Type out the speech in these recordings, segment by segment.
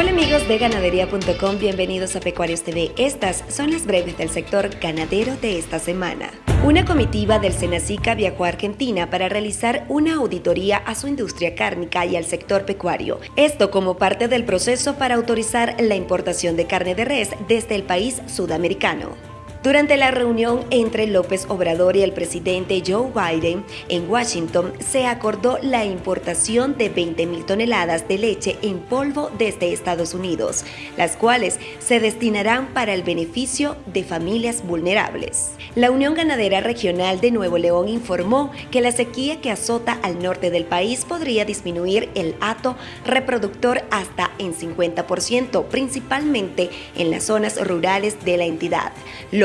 Hola amigos de ganadería.com, bienvenidos a Pecuarios TV. Estas son las breves del sector ganadero de esta semana. Una comitiva del Senacica viajó a Argentina para realizar una auditoría a su industria cárnica y al sector pecuario. Esto como parte del proceso para autorizar la importación de carne de res desde el país sudamericano. Durante la reunión entre López Obrador y el presidente Joe Biden en Washington, se acordó la importación de 20.000 toneladas de leche en polvo desde Estados Unidos, las cuales se destinarán para el beneficio de familias vulnerables. La Unión Ganadera Regional de Nuevo León informó que la sequía que azota al norte del país podría disminuir el hato reproductor hasta en 50%, principalmente en las zonas rurales de la entidad,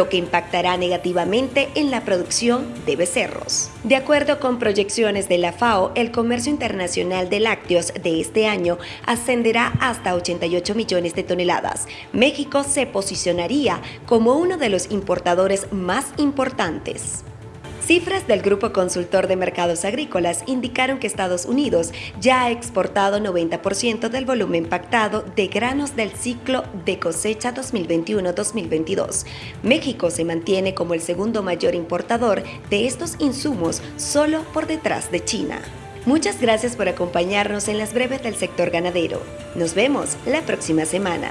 que impactará negativamente en la producción de becerros. De acuerdo con proyecciones de la FAO, el comercio internacional de lácteos de este año ascenderá hasta 88 millones de toneladas. México se posicionaría como uno de los importadores más importantes. Cifras del Grupo Consultor de Mercados Agrícolas indicaron que Estados Unidos ya ha exportado 90% del volumen pactado de granos del ciclo de cosecha 2021-2022. México se mantiene como el segundo mayor importador de estos insumos solo por detrás de China. Muchas gracias por acompañarnos en las breves del sector ganadero. Nos vemos la próxima semana.